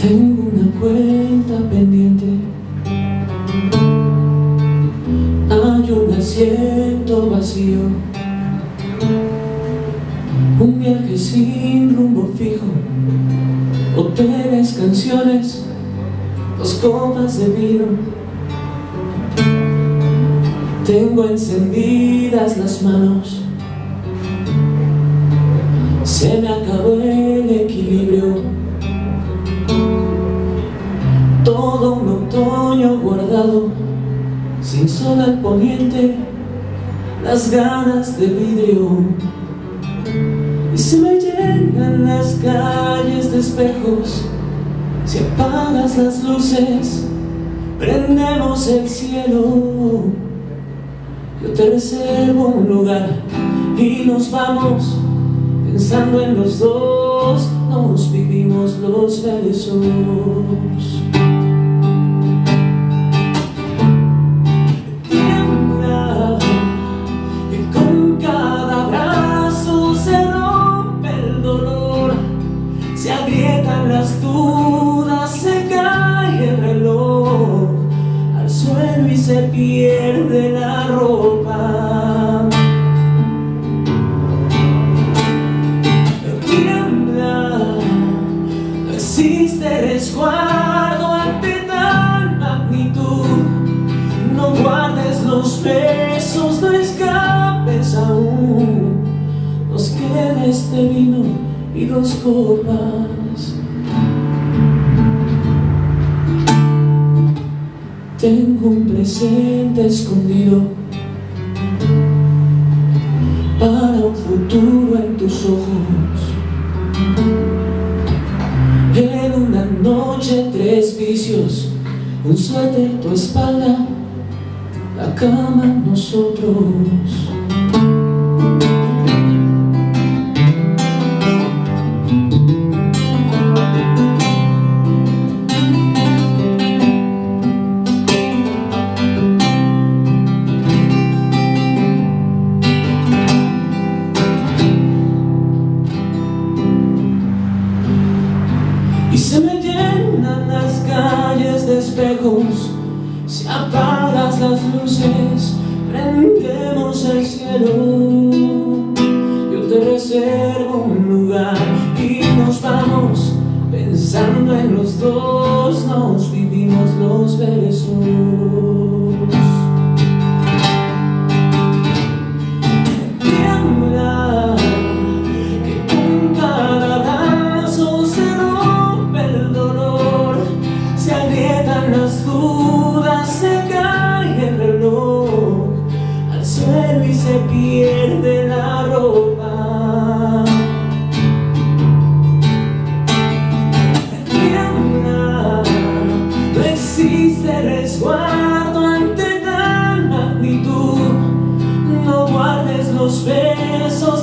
Tengo una cuenta pendiente Asiento vacío. Un viaje sin rumbo fijo. Hoteles, canciones Dos copas de vino. Tengo encendidas las manos. Se me acabó el equilibrio. Todo un otoño guardado Sin sol al poniente Las ganas de vidrio Y se me llenan las calles de espejos. Si apagas las luces Prendemos el cielo. Yo te reservo un lugar Y nos vamos Pensando en los dos. Nos vivimos los besos este vino y dos copas. Tengo un presente escondido Para un futuro en tus ojos. En una noche tres vicios Un suéter, tu espalda La cama, nosotros Y se me llenan las calles de espejos. Si apagas las luces Prendemos el cielo. Yo te reservo un lugar Y nos vamos Pensando en los dos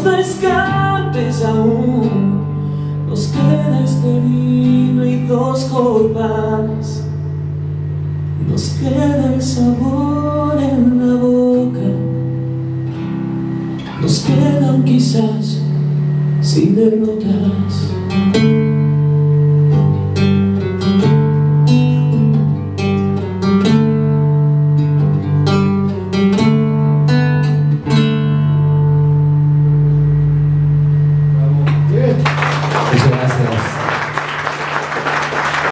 no escapes aún. Nos queda este vino y dos copas. Nos queda el sabor en la boca. Nos quedan quizás sin derrotas